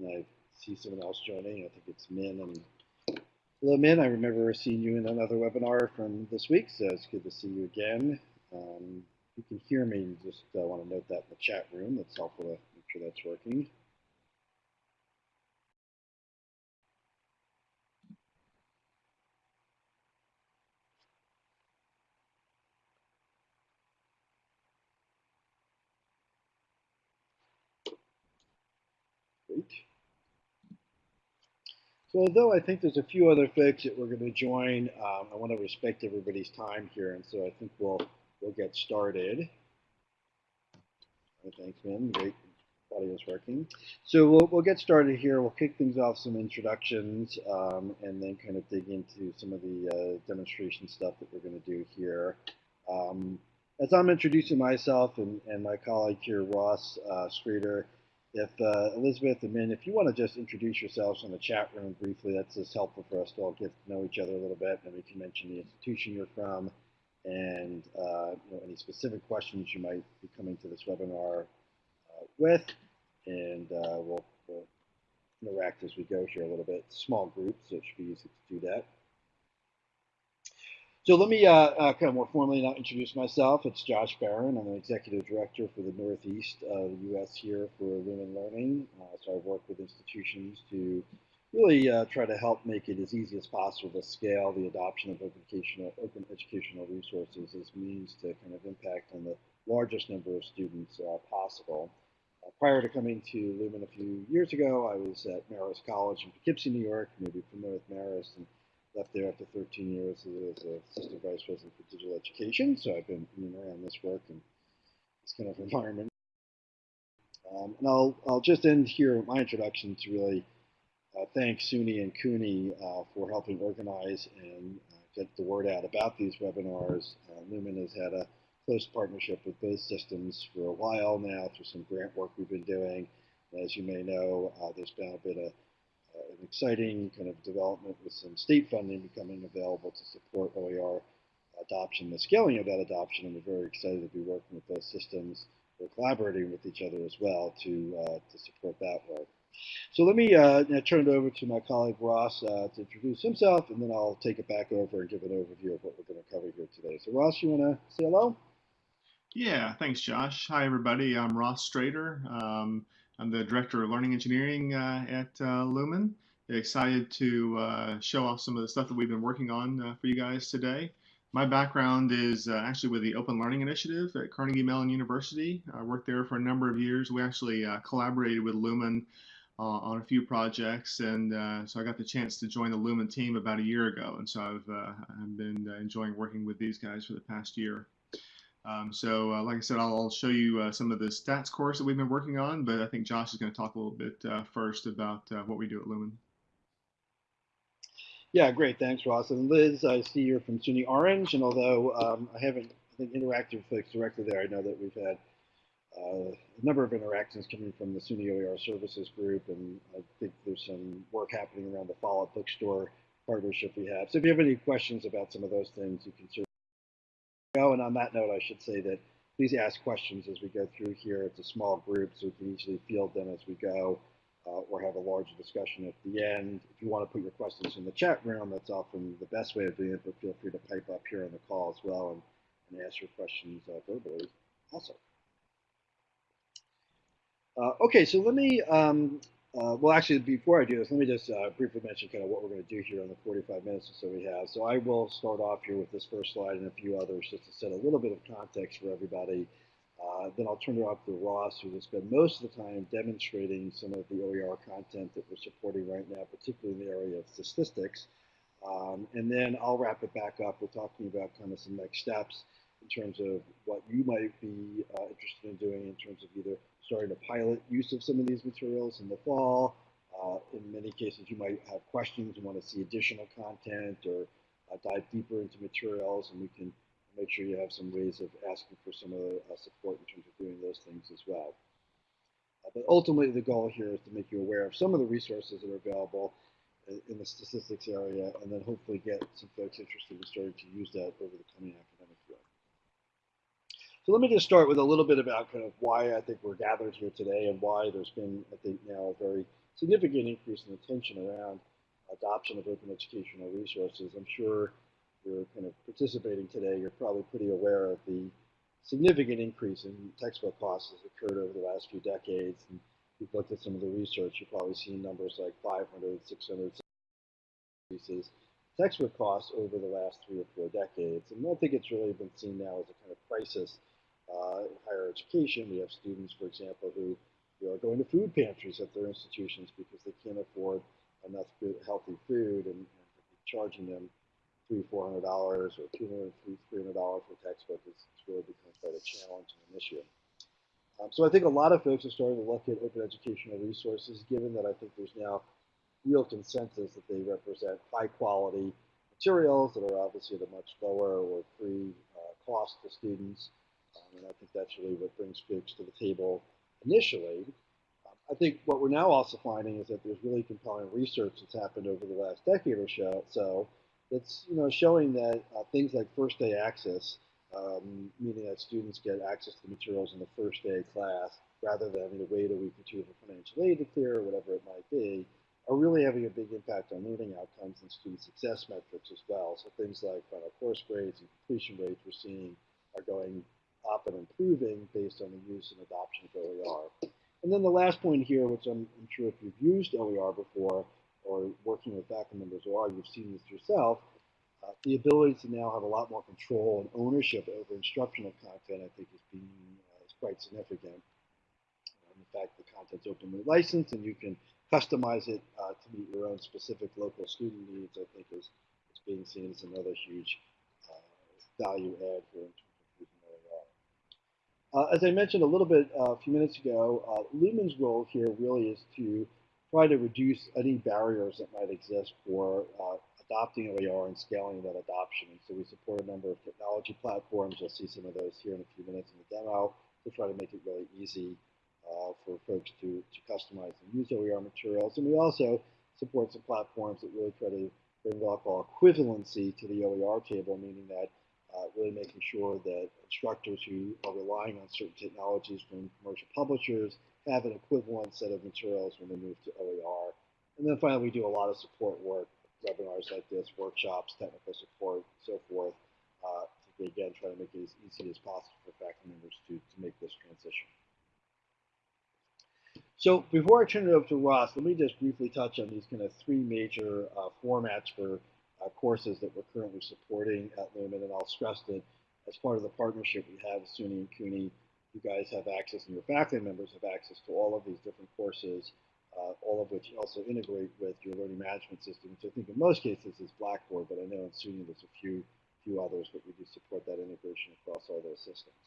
And I see someone else joining. I think it's Min and hello, Min. I remember seeing you in another webinar from this week, so it's good to see you again. Um, you can hear me. Just uh, want to note that in the chat room. It's helpful to make sure that's working. Great. So although I think there's a few other folks that we're going to join, um, I want to respect everybody's time here, and so I think we'll we'll get started. Thanks, Min. Great, audio's working. So we'll we'll get started here. We'll kick things off some introductions, um, and then kind of dig into some of the uh, demonstration stuff that we're going to do here. Um, as I'm introducing myself and, and my colleague here, Ross uh, Strader, if uh, Elizabeth and Min, if you want to just introduce yourselves in the chat room briefly, that's just helpful for us to all get to know each other a little bit. And we can mention the institution you're from and uh, you know, any specific questions you might be coming to this webinar uh, with. And uh, we'll, we'll interact as we go here a little bit. Small group, so it should be easy to do that. So let me uh, uh, kind of more formally now introduce myself. It's Josh Baron. I'm an executive director for the Northeast the U.S. here for Lumen Learning. Uh, so I work with institutions to really uh, try to help make it as easy as possible to scale the adoption of open educational, open educational resources as means to kind of impact on the largest number of students uh, possible. Uh, prior to coming to Lumen a few years ago, I was at Marist College in Poughkeepsie, New York. Maybe familiar with Marist. And, left there after 13 years as assistant vice president for digital education. So I've been in and around this work and this kind of environment. Um, and I'll, I'll just end here with my introduction to really uh, thank SUNY and CUNY uh, for helping organize and uh, get the word out about these webinars. Uh, Lumen has had a close partnership with both systems for a while now through some grant work we've been doing. And As you may know, uh, there's been a bit of an exciting kind of development with some state funding becoming available to support OER adoption, the scaling of that adoption, and we're very excited to be working with those systems. We're collaborating with each other as well to, uh, to support that work. So let me uh, turn it over to my colleague Ross uh, to introduce himself, and then I'll take it back over and give an overview of what we're going to cover here today. So Ross, you want to say hello? Yeah, thanks, Josh. Hi, everybody. I'm Ross Strader. Um, I'm the Director of Learning Engineering uh, at uh, Lumen. Excited to uh, show off some of the stuff that we've been working on uh, for you guys today. My background is uh, actually with the Open Learning Initiative at Carnegie Mellon University. I worked there for a number of years. We actually uh, collaborated with Lumen on a few projects, and so I got the chance to join the Lumen team about a year ago. And so I've, I've been enjoying working with these guys for the past year. Um, so, uh, like I said, I'll, I'll show you uh, some of the stats course that we've been working on, but I think Josh is going to talk a little bit uh, first about uh, what we do at Lumen. Yeah, great. Thanks, Ross. And Liz, I see you're from SUNY Orange, and although um, I haven't I think, interacted with folks directly there, I know that we've had uh, a number of interactions coming from the SUNY OER Services Group, and I think there's some work happening around the Follett Bookstore partnership we have. So if you have any questions about some of those things, you can certainly go. And on that note, I should say that please ask questions as we go through here. It's a small group, so we can easily field them as we go uh, or have a larger discussion at the end. If you want to put your questions in the chat room, that's often the best way of doing it, but feel free to pipe up here on the call as well and, and ask your questions uh, verbally also. Uh, okay, so let me um, uh, well, actually, before I do this, let me just uh, briefly mention kind of what we're going to do here in the 45 minutes or so we have. So I will start off here with this first slide and a few others just to set a little bit of context for everybody. Uh, then I'll turn it off to Ross, who will spend most of the time demonstrating some of the OER content that we're supporting right now, particularly in the area of statistics. Um, and then I'll wrap it back up with talking about kind of some next steps in terms of what you might be uh, interested in doing in terms of either starting to pilot use of some of these materials in the fall. Uh, in many cases, you might have questions and want to see additional content or uh, dive deeper into materials, and we can make sure you have some ways of asking for some of the uh, support in terms of doing those things as well. Uh, but ultimately, the goal here is to make you aware of some of the resources that are available in the statistics area, and then hopefully get some folks interested in starting to use that over the coming academic year. So let me just start with a little bit about kind of why I think we're gathered here today and why there's been, I think, now a very significant increase in attention around adoption of open educational resources. I'm sure you're kind of participating today, you're probably pretty aware of the significant increase in textbook costs has occurred over the last few decades. And if you've looked at some of the research, you've probably seen numbers like 500, 600 increases textbook costs over the last three or four decades. And I think it's really been seen now as a kind of crisis uh, in higher education. We have students, for example, who, who are going to food pantries at their institutions because they can't afford enough good, healthy food and, and charging them three, four hundred dollars or two hundred, three, hundred dollars for a textbook is, really become quite a challenge and an issue. Um, so I think a lot of folks are starting to look at open educational resources, given that I think there's now real consensus that they represent high quality materials that are obviously at a much lower or free uh, cost to students. Um, and I think that's really what brings folks to the table initially. Um, I think what we're now also finding is that there's really compelling research that's happened over the last decade or so. so that's you know showing that uh, things like first day access, um, meaning that students get access to the materials in the first day class rather than having to wait a week or two for financial aid to clear or whatever it might be, are really having a big impact on learning outcomes and student success metrics as well. So things like final course grades and completion rates we're seeing are going up and improving based on the use and adoption of OER. And then the last point here, which I'm, I'm sure if you've used OER before or working with faculty members or you've seen this yourself, uh, the ability to now have a lot more control and ownership over instructional content, I think, is being uh, is quite significant. In fact, the content's openly licensed, and you can customize it uh, to meet your own specific local student needs, I think is, is being seen as another huge uh, value add here in. Uh, as I mentioned a little bit a few minutes ago, Lumen's role here really is to try to reduce any barriers that might exist for uh, adopting OER and scaling that adoption. And so we support a number of technology platforms. You'll see some of those here in a few minutes in the demo to try to make it really easy uh, for folks to, to customize and use OER materials. And we also support some platforms that really try to bring what I call equivalency to the OER table, meaning that uh, really making sure that instructors who are relying on certain technologies from commercial publishers have an equivalent set of materials when they move to OER. And then finally, we do a lot of support work, webinars like this, workshops, technical support, so forth, uh, to again try to make it as easy as possible for faculty members to, to make this transition. So before I turn it over to Ross, let me just briefly touch on these kind of three major uh, formats for uh, courses that we're currently supporting at Lumen, and I'll stress that as part of the partnership we have with SUNY and CUNY, you guys have access and your faculty members have access to all of these different courses, uh, all of which also integrate with your learning management system, which I think in most cases is Blackboard, but I know in SUNY there's a few, few others, but we do support that integration across all those systems.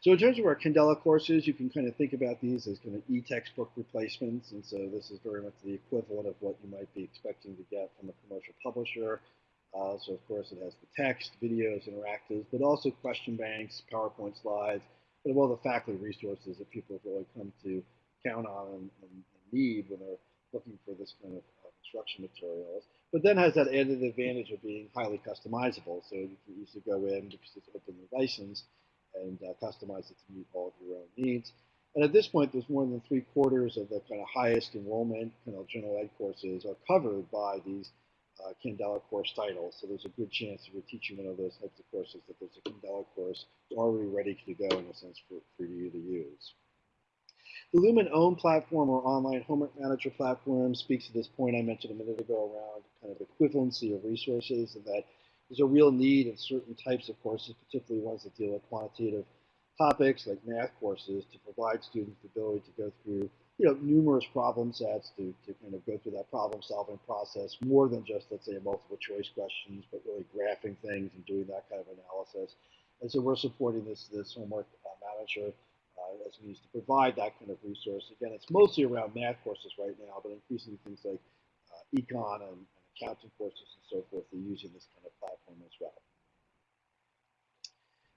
So in terms of our Candela courses, you can kind of think about these as kind of e-textbook replacements. And so this is very much the equivalent of what you might be expecting to get from a commercial publisher. Uh, so of course it has the text, videos, interactives, but also question banks, PowerPoint slides, but all the faculty resources that people have really come to count on and, and, need when they're looking for this kind of uh, instruction materials. But then has that added advantage of being highly customizable. So you can easily go in because it's openly licensed and uh, customize it to meet all of your own needs. And at this point, there's more than three quarters of the kind of highest enrollment kind of general ed courses are covered by these uh, course titles. So there's a good chance if you're teaching one of those types of courses that there's a Candela course already ready to go in a sense for, for you to use. The Lumen OHM platform or online homework manager platform speaks to this point I mentioned a minute ago around kind of equivalency of resources and that there's a real need in certain types of courses, particularly ones that deal with quantitative topics like math courses, to provide students the ability to go through you know, numerous problem sets to, to kind of go through that problem solving process more than just, let's say, multiple choice questions, but really graphing things and doing that kind of analysis. And so we're supporting this, this homework uh, manager uh, as means to provide that kind of resource. Again, it's mostly around math courses right now, but increasingly things like uh, econ and, and accounting courses and so forth are using this kind of platform as well.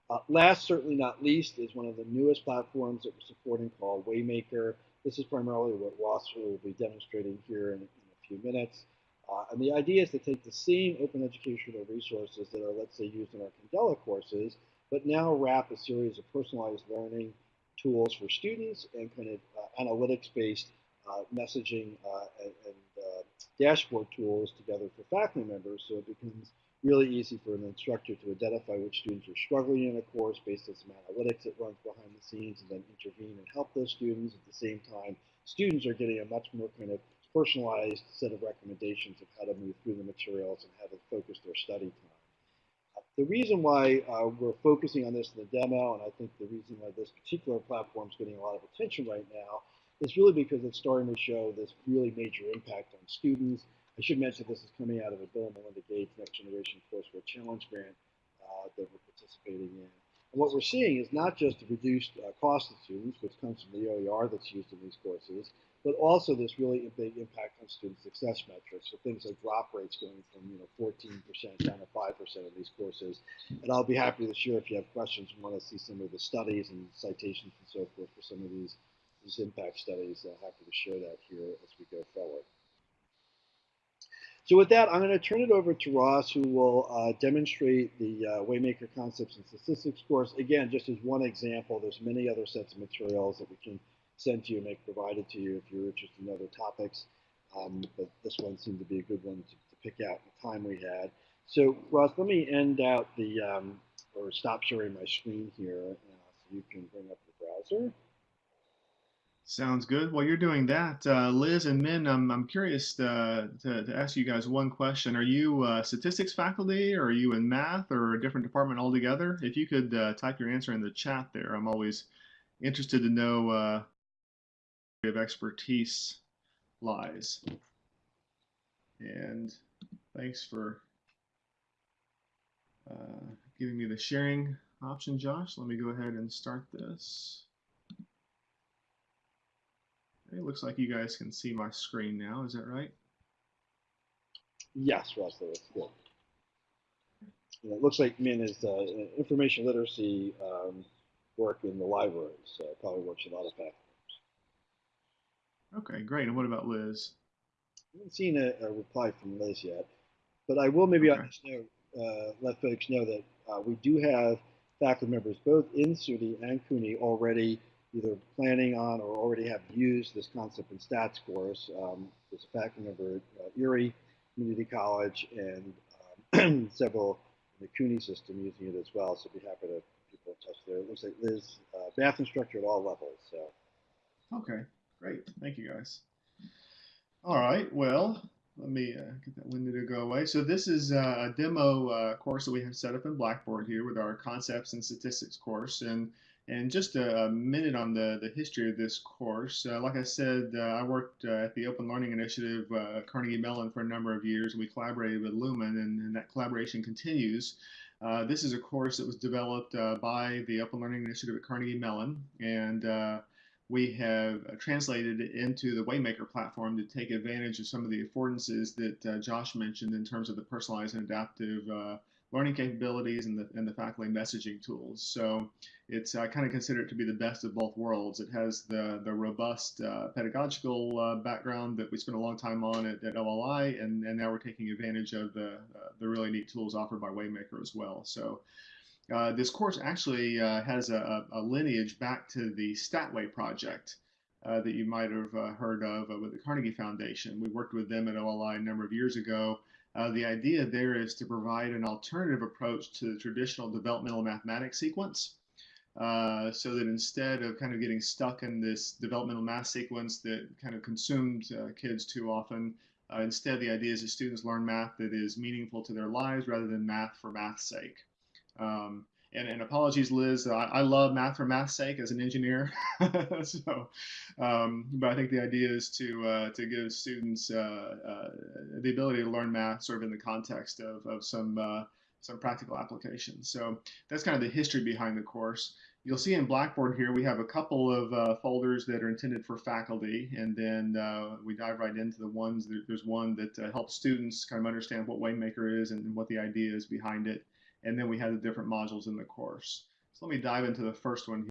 Uh, last, certainly not least, is one of the newest platforms that we're supporting called Waymaker. This is primarily what Ross will be demonstrating here in, in a few minutes. Uh, and the idea is to take the same open educational resources that are, let's say, used in our Candela courses, but now wrap a series of personalized learning tools for students and kind of uh, analytics-based uh, messaging uh, and, and uh, dashboard tools together for faculty members so it becomes really easy for an instructor to identify which students are struggling in a course based on some analytics that runs behind the scenes and then intervene and help those students. At the same time, students are getting a much more kind of personalized set of recommendations of how to move through the materials and how to focus their study time. Uh, the reason why uh, we're focusing on this in the demo, and I think the reason why this particular platform is getting a lot of attention right now, is really because it's starting to show this really major impact on students I should mention this is coming out of a Bill and Melinda Gates Next Generation Courseware Challenge grant uh, that we're participating in. And what we're seeing is not just the reduced uh, cost of students, which comes from the OER that's used in these courses, but also this really big impact on student success metrics. So things like drop rates going from you know 14% down to 5% of these courses. And I'll be happy to share if you have questions and want to see some of the studies and citations and so forth for some of these, these impact studies. Uh, happy to share that here as we go forward. So with that, I'm going to turn it over to Ross, who will uh, demonstrate the uh, Waymaker Concepts and Statistics course. Again, just as one example, there's many other sets of materials that we can send to you and make provided to you if you're interested in other topics. Um, but this one seemed to be a good one to, to pick out the time we had. So Ross, let me end out the, um, or stop sharing my screen here uh, so you can bring up the browser. Sounds good. While you're doing that, uh, Liz and Min, I'm, I'm curious uh, to, to ask you guys one question. Are you uh, statistics faculty, or are you in math, or a different department altogether? If you could uh, type your answer in the chat there, I'm always interested to know uh, of expertise lies. And thanks for uh, giving me the sharing option, Josh. Let me go ahead and start this. It looks like you guys can see my screen now. Is that right? Yes, Russell, good. And it looks like Min is uh, information literacy um, work in the library, so probably works a lot of faculty. Okay, great. And what about Liz? I haven't seen a, a reply from Liz yet, but I will maybe Okay. on this note uh, let folks know that uh, we do have faculty members both in SUNY and CUNY already either planning on or already have used this concept in stats course. Um, there's a faculty member at uh, Erie Community College and um, several in the CUNY system using it as well. So be happy to people in touch there. It looks like Liz, uh, math instructor at all levels. So Okay, great. Thank you guys. All right, well, let me uh, get that window to go away. So this is uh, a demo uh, course that we have set up in Blackboard here with our concepts and statistics course. And and just a, minute on the, the history of this course. Uh, like I said, uh, I worked uh, at the Open Learning Initiative uh, at Carnegie Mellon for a number of years. and We collaborated with Lumen, and, and that collaboration continues. Uh, this is a course that was developed uh, by the Open Learning Initiative at Carnegie Mellon, and we have translated it into the Waymaker platform to take advantage of some of the affordances that Josh mentioned in terms of the personalized and adaptive learning capabilities and the, and the faculty messaging tools. So it's I kind of consider it to be the best of both worlds. It has the the robust uh, pedagogical uh, background that we spent a long time on at, at OLI, and, and now we're taking advantage of the uh, the really neat tools offered by Waymaker as well. So. Uh, this course actually uh, has a, a lineage back to the Statway project uh, that you might have heard of with the Carnegie Foundation. We worked with them at OLI a number of years ago. Uh, the idea there is to provide an alternative approach to the traditional developmental mathematics sequence. Uh, so that instead of kind of getting stuck in this developmental math sequence that kind of consumed uh, kids too often, uh, instead the idea is that students learn math that is meaningful to their lives rather than math for math's sake. Um, and, and, apologies, Liz. I, I, love math for math's sake as an engineer. so, um, but I think the idea is to uh, to give students uh, uh, the ability to learn math, sort of in the context of of some uh, some practical applications. So that's kind of the history behind the course. You'll see in Blackboard here we have a couple of uh, folders that are intended for faculty, and then uh, we dive right into the ones. There's one that helps students kind of understand what Waymaker is and what the idea is behind it and then we have the different modules in the course. So let me dive into the first one,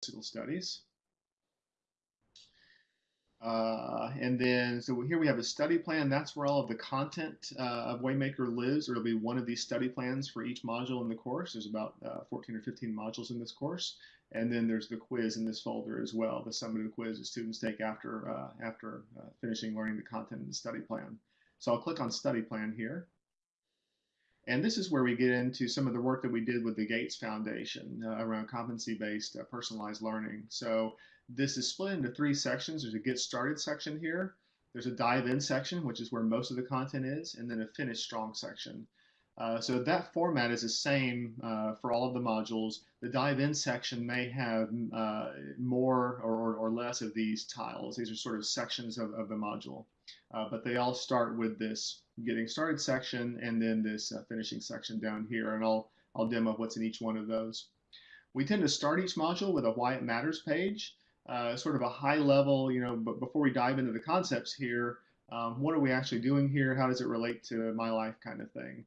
statistical studies. Uh, and then, so here we have a study plan. That's where all of the content uh, of Waymaker lives. There'll be one of these study plans for each module in the course. There's about uh, 14 or 15 modules in this course. And then there's the quiz in this folder as well, the summative quiz that students take after, uh, after uh, finishing learning the content in the study plan. So I'll click on study plan here. And this is where we get into some of the work that we did with the Gates Foundation uh, around competency-based uh, personalized learning. So this is split into three sections. There's a get started section here. There's a dive in section, which is where most of the content is, and then a finish strong section. Uh, so that format is the same uh, for all of the modules. The dive in section may have uh, more or, or, less of these tiles. These are sort of sections of, of the module, uh, but they all start with this getting started section and then this uh, finishing section down here. And I'll, I'll demo what's in each one of those. We tend to start each module with a why it matters page, uh, sort of a high level, you know, but before we dive into the concepts here, um, what are we actually doing here? How does it relate to my life kind of thing?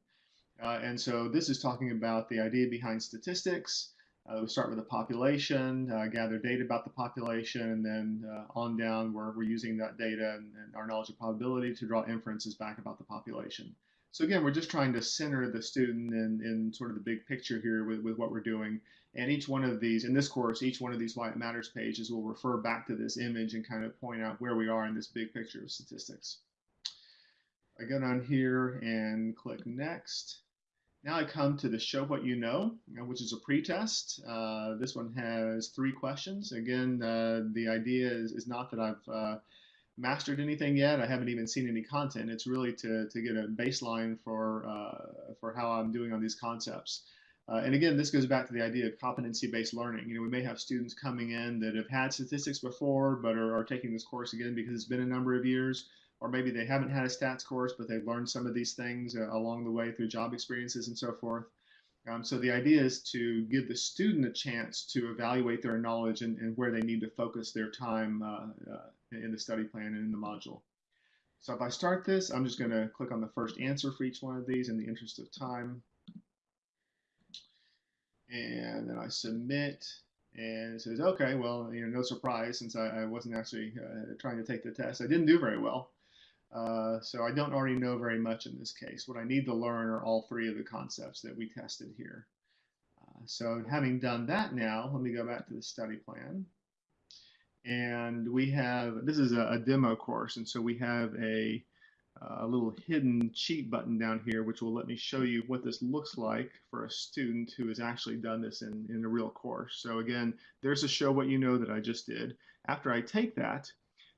Uh, and so this is talking about the idea behind statistics. Uh, we start with the population, uh, gather data about the population, and then uh, on down where we're using that data and, and, our knowledge of probability to draw inferences back about the population. So again, we're just trying to center the student in, in sort of the big picture here with, with what we're doing. And each one of these, in this course, each one of these Why It Matters pages will refer back to this image and kind of point out where we are in this big picture of statistics. I go down here and click Next. Now I come to the show what you know, which is a pretest. Uh, this one has three questions. Again, uh, the idea is, is not that I've uh, mastered anything yet. I haven't even seen any content. It's really to, to get a baseline for, uh, for how I'm doing on these concepts. Uh, and again, this goes back to the idea of competency-based learning. You know, we may have students coming in that have had statistics before, but are, are taking this course again because it's been a number of years or maybe they haven't had a stats course, but they've learned some of these things uh, along the way through job experiences and so forth. Um, so the idea is to give the student a chance to evaluate their knowledge and, and where they need to focus their time uh, uh, in the study plan and in the module. So if I start this, I'm just going to click on the first answer for each one of these in the interest of time. And then I submit and it says, okay, well, you know, no surprise since I, I wasn't actually uh, trying to take the test. I didn't do very well. Uh, so I don't already know very much in this case. What I need to learn are all three of the concepts that we tested here. Uh, so having done that now, let me go back to the study plan. And we have, this is a, a demo course, and so we have a, a little hidden cheat button down here, which will let me show you what this looks like for a student who has actually done this in, in a real course. So again, there's a show what you know that I just did. After I take that,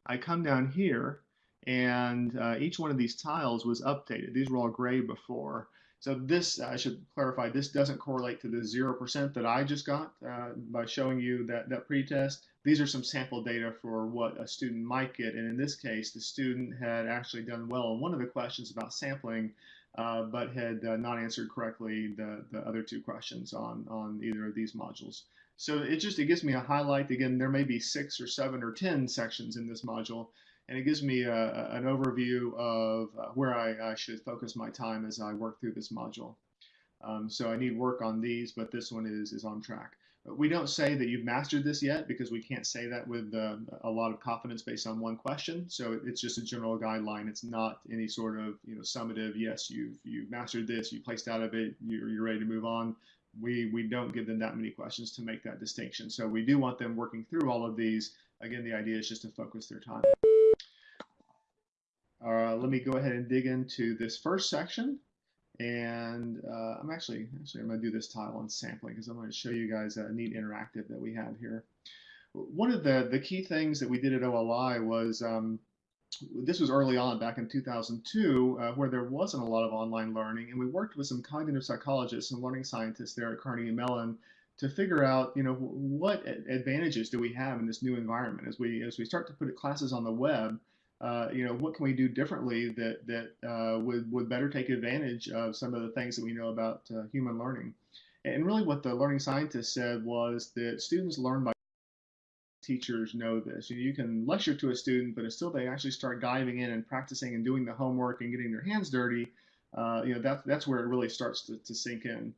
I come down here and uh, each one of these tiles was updated. These were all gray before. So this, I should clarify, this doesn't correlate to the 0% that I just got uh, by showing you that, that pretest. These are some sample data for what a student might get. And in this case, the student had actually done well on one of the questions about sampling, uh, but had uh, not answered correctly the, the other two questions on, on either of these modules. So it just, it gives me a highlight. Again, there may be six or seven or 10 sections in this module and it gives me a, an overview of uh, where I, I, should focus my time as I work through this module. Um, so I need work on these, but this one is, is on track. We don't say that you've mastered this yet because we can't say that with uh, a lot of confidence based on one question. So it's just a general guideline. It's not any sort of you know summative. Yes, you've you've mastered this. You placed out of it. You're, you're ready to move on. We we don't give them that many questions to make that distinction. So we do want them working through all of these. Again, the idea is just to focus their time. Uh, let me go ahead and dig into this first section. And uh, I'm actually, actually I'm going to do this tile on sampling because I'm going to show you guys a neat interactive that we have here. One of the, the key things that we did at OLI was, um, this was early on back in 2002 uh, where there wasn't a lot of online learning and we worked with some cognitive psychologists and learning scientists there at Carnegie Mellon to figure out, you know, what advantages do we have in this new environment as we as we start to put classes on the web uh, you know, what can we do differently that that uh, would would better take advantage of some of the things that we know about uh, human learning? And really, what the learning scientist said was that students learn by teachers know this. You, can lecture to a student, but until they actually start diving in and practicing and doing the homework and getting their hands dirty, uh, you know, that's that's where it really starts to, to sink in.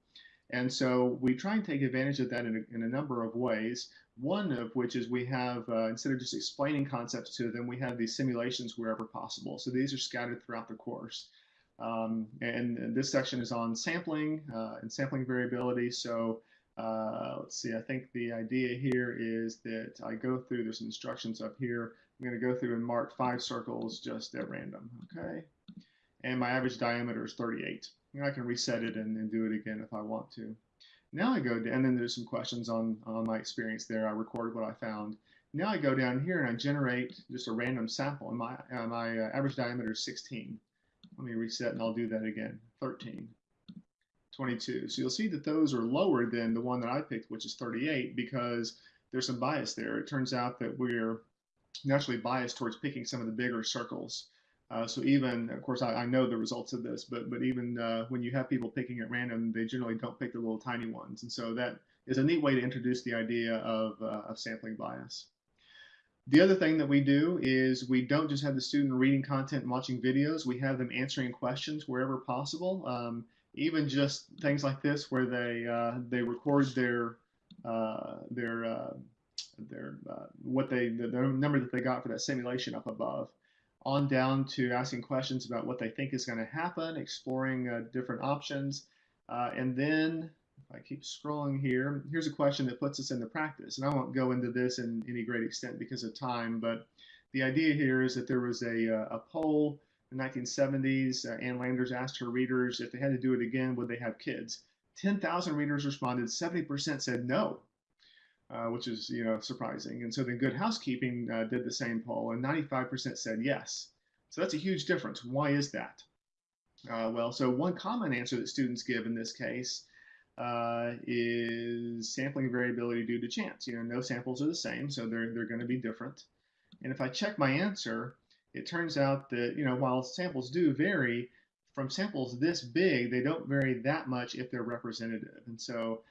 And so we try and take advantage of that in a, in a number of ways. One of which is we have, uh, instead of just explaining concepts to them, we have these simulations wherever possible. So these are scattered throughout the course. Um, and, this section is on sampling uh, and sampling variability. So uh, let's see, I think the idea here is that I go through, there's instructions up here. I'm going to go through and mark five circles just at random, okay? And my average diameter is 38. And I can reset it and, and do it again if I want to. Now I go, to, and then there's some questions on, on my experience there. I recorded what I found. Now I go down here and I generate just a random sample, and my, uh, my uh, average diameter is 16. Let me reset and I'll do that again. 13, 22. So you'll see that those are lower than the one that I picked, which is 38, because there's some bias there. It turns out that we're naturally biased towards picking some of the bigger circles. Uh, so even, of course, I, I, know the results of this, but but even uh, when you have people picking at random, they generally don't pick the little tiny ones, and so that is a neat way to introduce the idea of, uh, of sampling bias. The other thing that we do is we don't just have the student reading content and watching videos, we have them answering questions wherever possible. Um, even just things like this where they uh, they record their uh, their uh, their what they the, the, number that they got for that simulation up above on down to asking questions about what they think is going to happen, exploring uh, different options, uh, and then if I keep scrolling here, here's a question that puts us into practice. And I won't go into this in any great extent because of time, but the idea here is that there was a, uh, a poll in the 1970s. Uh, Ann Landers asked her readers if they had to do it again, would they have kids? 10,000 readers responded, 70% said no, uh, which is you know surprising. And so then Good Housekeeping uh, did the same poll, and 95% said yes. So that's a huge difference. Why is that? Uh, well, so one common answer that students give in this case uh, is sampling variability due to chance. You know, no samples are the same, so they're, they're going to be different. And if I check my answer, it turns out that, you know, while samples do vary, from samples this big, they don't vary that much if they're representative. And so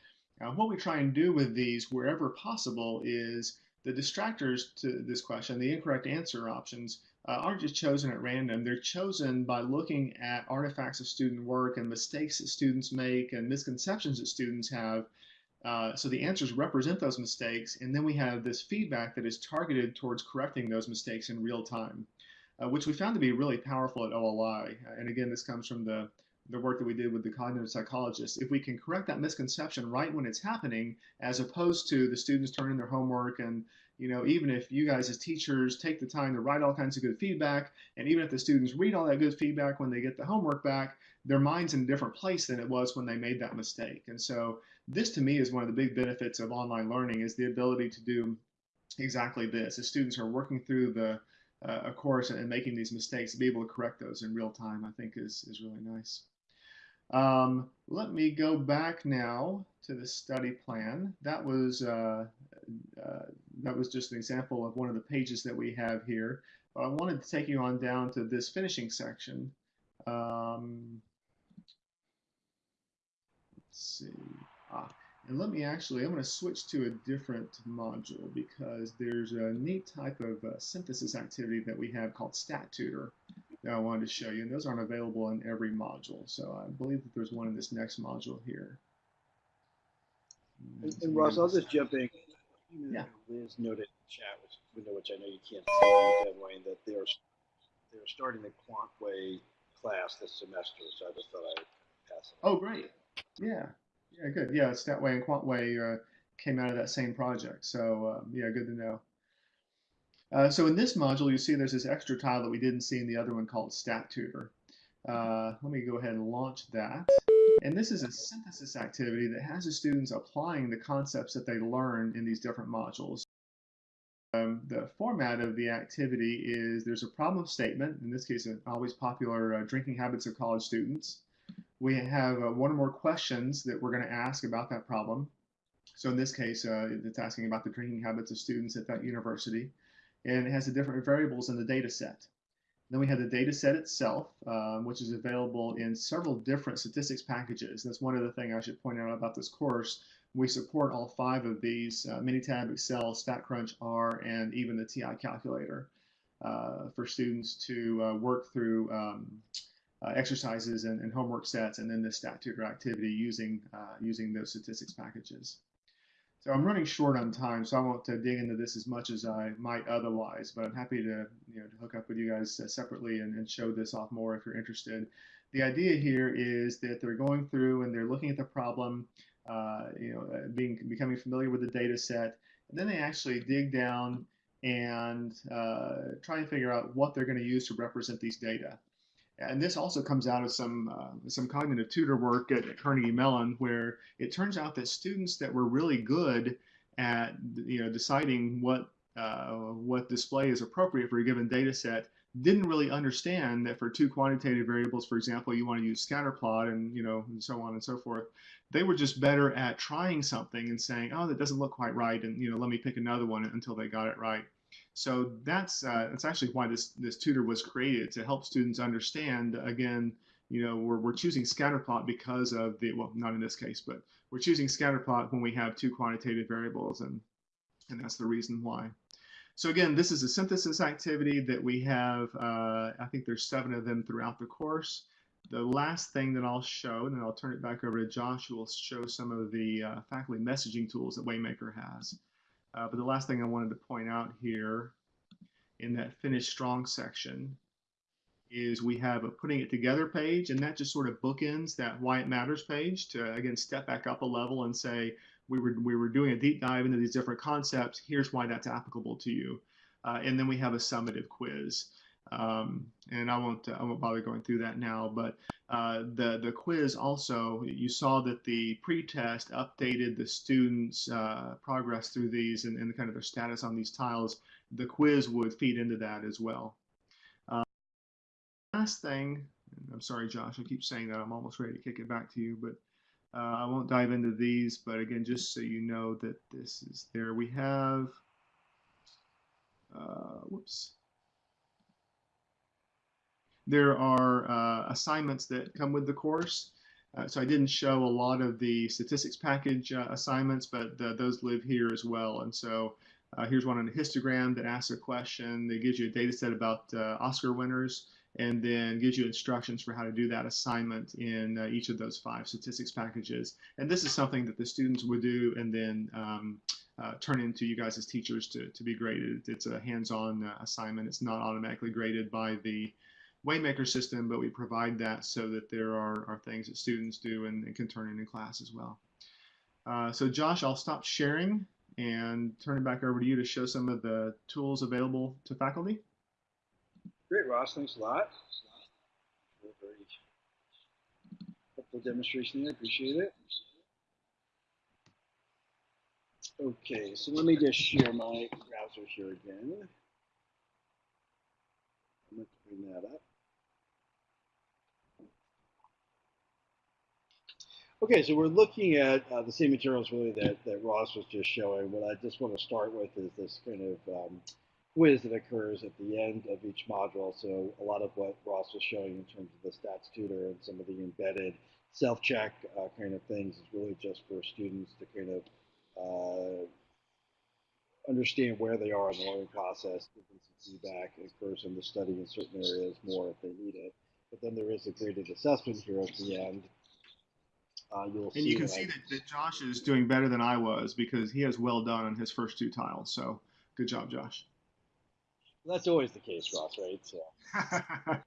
uh, what we try and do with these wherever possible is the distractors to this question, the incorrect answer options, uh, aren't just chosen at random. They're chosen by looking at artifacts of student work and mistakes that students make and misconceptions that students have. Uh, so the answers represent those mistakes, and then we have this feedback that is targeted towards correcting those mistakes in real time, uh, which we found to be really powerful at OLI. And again, this comes from the the work that we did with the cognitive psychologists, if we can correct that misconception right when it's happening, as opposed to the students turning their homework and you know, even if you guys as teachers take the time to write all kinds of good feedback, and even if the students read all that good feedback when they get the homework back, their mind's in a different place than it was when they made that mistake. And so this to me is one of the big benefits of online learning is the ability to do exactly this. As students are working through the uh, a course and making these mistakes, to be able to correct those in real time, I think is, is really nice. Um, let me go back now to the study plan. That was uh, uh, that was just an example of one of the pages that we have here. But I wanted to take you on down to this finishing section. Um, let's see. Ah, and let me actually, I'm going to switch to a different module because there's a neat type of uh, synthesis activity that we have called StatTutor that I wanted to show you. And those aren't available in every module. So I believe that there's one in this next module here. And, and Ross, I'll just jump in yeah. Liz noted in the chat, which, which I know you can't see, Wayne, that they're they're starting the Quantway class this semester. So I just thought I'd pass it. Oh, great. Yeah. Yeah, good. Yeah, Statway and Quantway uh, came out of that same project. So um, yeah, good to know. Uh, so in this module, you see there's this extra tile that we didn't see in the other one called StatTutor. Uh, let me go ahead and launch that. And this is a synthesis activity that has the students applying the concepts that they learn in these different modules. Um, the format of the activity is there's a problem statement, in this case, an always popular uh, drinking habits of college students. We have uh, one or more questions that we're going to ask about that problem. So in this case, uh, it's asking about the drinking habits of students at that university. And it has the different variables in the data set. Then we have the data set itself, um, which is available in several different statistics packages. That's one other thing I should point out about this course. We support all five of these, uh, Minitab, Excel, StatCrunch, R, and even the TI calculator uh, for students to uh, work through um, uh, exercises and, and, homework sets, and then the stat tutor activity using uh, using those statistics packages. So I'm running short on time, so I won't uh, dig into this as much as I might otherwise, but I'm happy to you know to hook up with you guys uh, separately and, and show this off more if you're interested. The idea here is that they're going through and they're looking at the problem, uh, you know, being becoming familiar with the data set, and then they actually dig down and uh, try and figure out what they're going to use to represent these data. And this also comes out of some uh, some cognitive tutor work at, at, Carnegie Mellon, where it turns out that students that were really good at you know deciding what uh, what display is appropriate for a given data set didn't really understand that for two quantitative variables, for example, you want to use scatter plot and you know and so on and so forth. They were just better at trying something and saying, oh, that doesn't look quite right, and you know let me pick another one until they got it right. So that's uh, that's actually why this this tutor was created to help students understand. Again, you know, we're we're choosing scatterplot because of the well, not in this case, but we're choosing scatterplot when we have two quantitative variables, and and that's the reason why. So again, this is a synthesis activity that we have. Uh, I think there's seven of them throughout the course. The last thing that I'll show, and then I'll turn it back over to Josh, who will show some of the uh, faculty messaging tools that Waymaker has. Uh, but the last thing I wanted to point out here in that finish strong section is we have a putting it together page and that just sort of bookends that why it matters page to again step back up a level and say we were we were doing a deep dive into these different concepts. Here's why that's applicable to you. Uh, and then we have a summative quiz um, and I won't I won't bother going through that now. But uh, the the quiz also you saw that the pretest updated the students' uh, progress through these and, and kind of their status on these tiles. The quiz would feed into that as well. Uh, last thing, I'm sorry, Josh, I keep saying that. I'm almost ready to kick it back to you, but. Uh, I won't dive into these, but again, just so you know that this is there. We have, uh, whoops, there are uh, assignments that come with the course. Uh, so I didn't show a lot of the statistics package uh, assignments, but those live here as well. And so uh, here's one on a histogram that asks a question that gives you a data set about uh, Oscar winners and then gives you instructions for how to do that assignment in uh, each of those five statistics packages. And this is something that the students would do and then um, turn into you guys as teachers to, to be graded. It's a hands-on assignment. It's not automatically graded by the Waymaker system, but we provide that so that there are, are things that students do and, and can turn in in class as well. Uh, so Josh, I'll stop sharing and turn it back over to you to show some of the tools available to faculty. Great, Ross. Thanks a lot. Helpful demonstration there. Appreciate it. Okay, so let me just share my browser here again. I'm going to bring that up. Okay, so we're looking at uh, the same materials really that, that Ross was just showing. What I just want to start with is this kind of um, quiz that occurs at the end of each module. So a lot of what Ross was showing in terms of the stats tutor and some of the embedded self-check uh, kind of things is really just for students to kind of uh, understand where they are in the learning process, give them some feedback, encourage them to study in certain areas more if they need it. But then there is a graded assessment here at the end uh, you'll and you can see that, that Josh is doing better than I was because he has well done on his first two tiles. So good job, Josh. Well, that's always the case, Ross, right? So I'm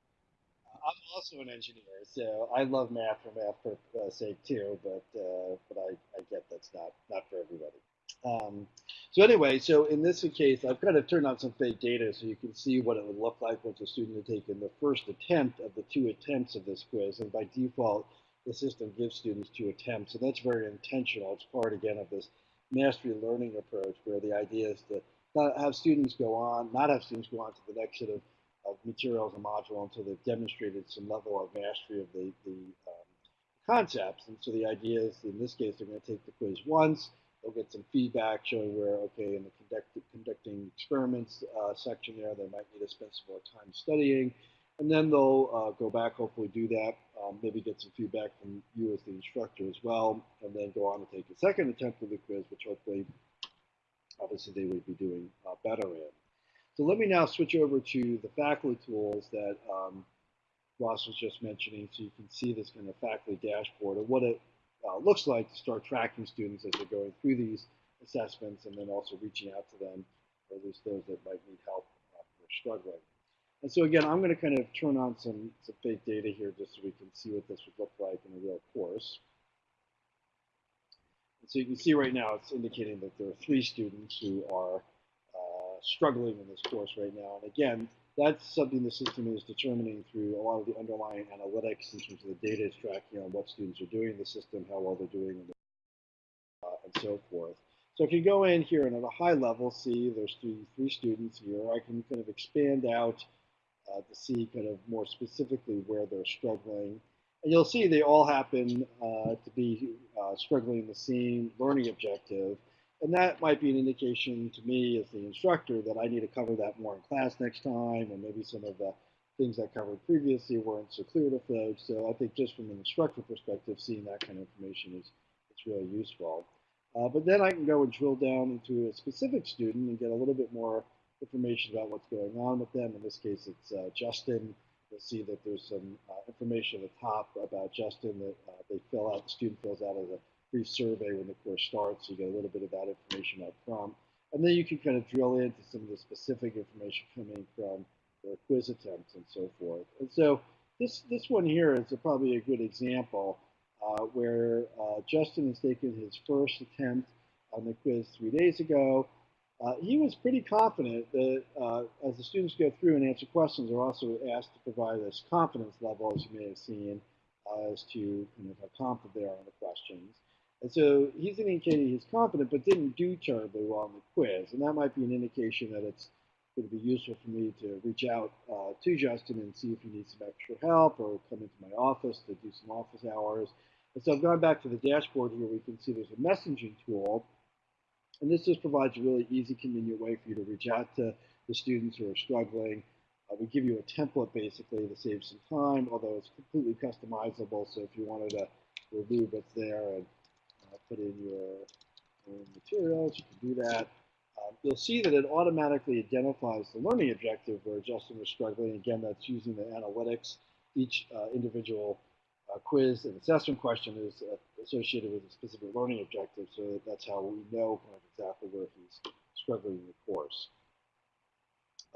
also an engineer, so I love math for math for uh, sake too. But uh, but I, I get that's not not for everybody. Um, so anyway, so in this case, I've kind of turned on some fake data so you can see what it would look like once a student had taken the first attempt of the two attempts of this quiz. And by default, the system gives students two attempts. And that's very intentional. It's part, again, of this mastery learning approach where the idea is to have students go on, not have students go on to the next set of, of materials and module until they've demonstrated some level of mastery of the, the um, concepts. And so the idea is, in this case, they're going to take the quiz once. They'll get some feedback showing where, okay, in the conduct, conducting experiments uh, section there, they might need to spend some more time studying. And then they'll uh, go back, hopefully do that, um, maybe get some feedback from you as the instructor as well, and then go on to take a second attempt at the quiz, which hopefully, obviously, they would be doing uh, better in. So let me now switch over to the faculty tools that um, Ross was just mentioning, so you can see this kind of faculty dashboard of what it uh, looks like to start tracking students as they're going through these assessments and then also reaching out to them, or at least those that might need help uh, or struggling. And so again, I'm going to kind of turn on some, some fake data here just so we can see what this would look like in a real course. And so you can see right now it's indicating that there are three students who are uh, struggling in this course right now. And again, that's something the system is determining through a lot of the underlying analytics in terms of the data it's tracking on what students are doing in the system, how well they're doing, and, uh, and so forth. So if you go in here and at a high level, see there's three, three students here, I can kind of expand out uh, to see kind of more specifically where they're struggling. And you'll see they all happen uh, to be uh, struggling the same learning objective. And that might be an indication to me as the instructor that I need to cover that more in class next time, and maybe some of the things I covered previously weren't so clear to folks. So I think just from an instructor perspective, seeing that kind of information is it's really useful. Uh, but then I can go and drill down into a specific student and get a little bit more information about what's going on with them. In this case, it's uh, Justin. You'll see that there's some uh, information at the top about Justin that uh, they fill out, the student fills out as a brief survey when the course starts. So you get a little bit of that information up front. And then you can kind of drill into some of the specific information coming from their quiz attempts and so forth. And so this, this one here is a, probably a good example uh, where uh, Justin has taken his first attempt on the quiz three days ago. Uh, he was pretty confident that uh, as the students go through and answer questions, they're also asked to provide this confidence level, as you may have seen, uh, as to how confident they are on the questions. And so he's indicating he's confident, but didn't do terribly well on the quiz. And that might be an indication that it's going to be useful for me to reach out uh, to Justin and see if he needs some extra help or come into my office to do some office hours. And so I've gone back to the dashboard here. We can see there's a messaging tool and this just provides a really easy, convenient way for you to reach out to the students who are struggling. Uh, we give you a template basically to save some time, although it's completely customizable. So if you wanted to remove what's there and uh, put in your own materials, you can do that. Um, you'll see that it automatically identifies the learning objective where Justin was struggling. Again, that's using the analytics. Each uh, individual uh, quiz and assessment question is associated with a specific learning objective, so that's how we know kind of exactly where he's struggling in the course.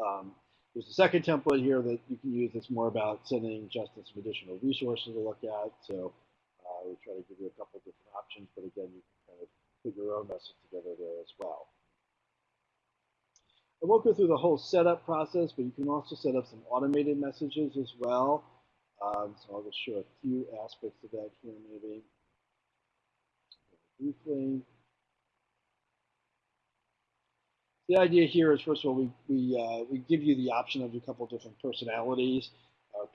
Um, there's a second template here that you can use that's more about sending Justin some additional resources to look at. So uh, we try to give you a couple different options, but again, you can kind of put your own message together there as well. I won't go through the whole setup process, but you can also set up some automated messages as well. Um, so I'll just show a few aspects of that here maybe The idea here is, first of all, we, we, uh, we give you the option of a couple of different personalities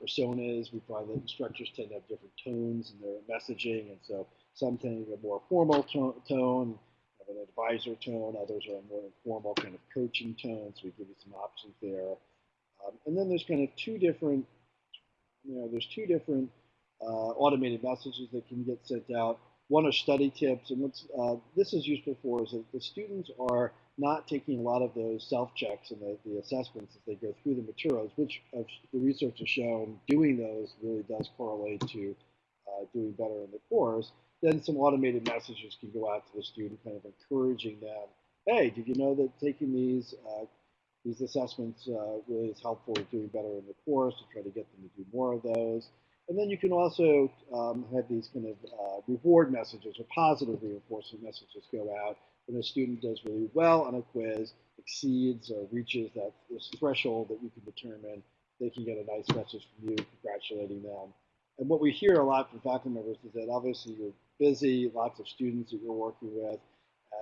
personas. We find that instructors tend to have different tones in their messaging, and so some tend to have a more formal tone, tone have an advisor tone, others are a more informal kind of coaching tone, so we give you some options there. Um, and then there's kind of two different you know, there's two different uh, automated messages that can get sent out. One are study tips, and what's uh, this is useful for is that the students are not taking a lot of those self-checks and the, the assessments as they go through the materials, which the research has shown doing those really does correlate to uh, doing better in the course. Then some automated messages can go out to the student, kind of encouraging them, hey, did you know that taking these uh, these assessments uh, really is helpful in doing better in the course to try to get them to do more of those. And then you can also um, have these kind of uh, reward messages or positive reinforcement messages go out when a student does really well on a quiz, exceeds or reaches that threshold that you can determine, they can get a nice message from you congratulating them. And what we hear a lot from faculty members is that obviously you're busy, lots of students that you're working with,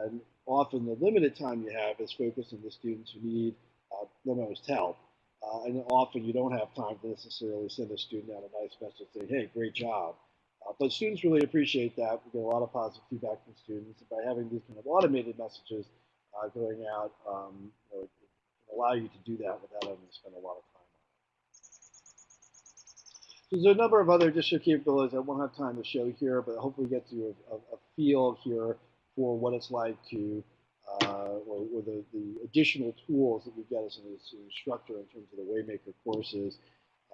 and often the limited time you have is focused on the students who need uh, the most help. Uh, and often you don't have time to necessarily send a student out a nice message saying, hey, great job. Uh, but students really appreciate that. We get a lot of positive feedback from students. And by having these kind of automated messages uh, going out, um, you know, it can allow you to do that without having to spend a lot of time on it. So there's a number of other additional capabilities I won't have time to show here, but hopefully get you a, a, a feel here for what it's like to uh, or, or the, the, additional tools that we get as an instructor in terms of the Waymaker courses.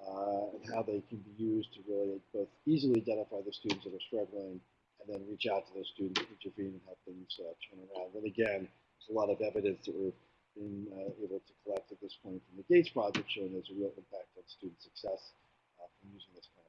uh, and how they can be used to really both easily identify the students that are struggling and then reach out to those students, to intervene, and help things uh, turn around. And again, there's a lot of evidence that we're being uh, able to collect at this point from the Gates project showing there's a real impact on student success uh, from using this kind of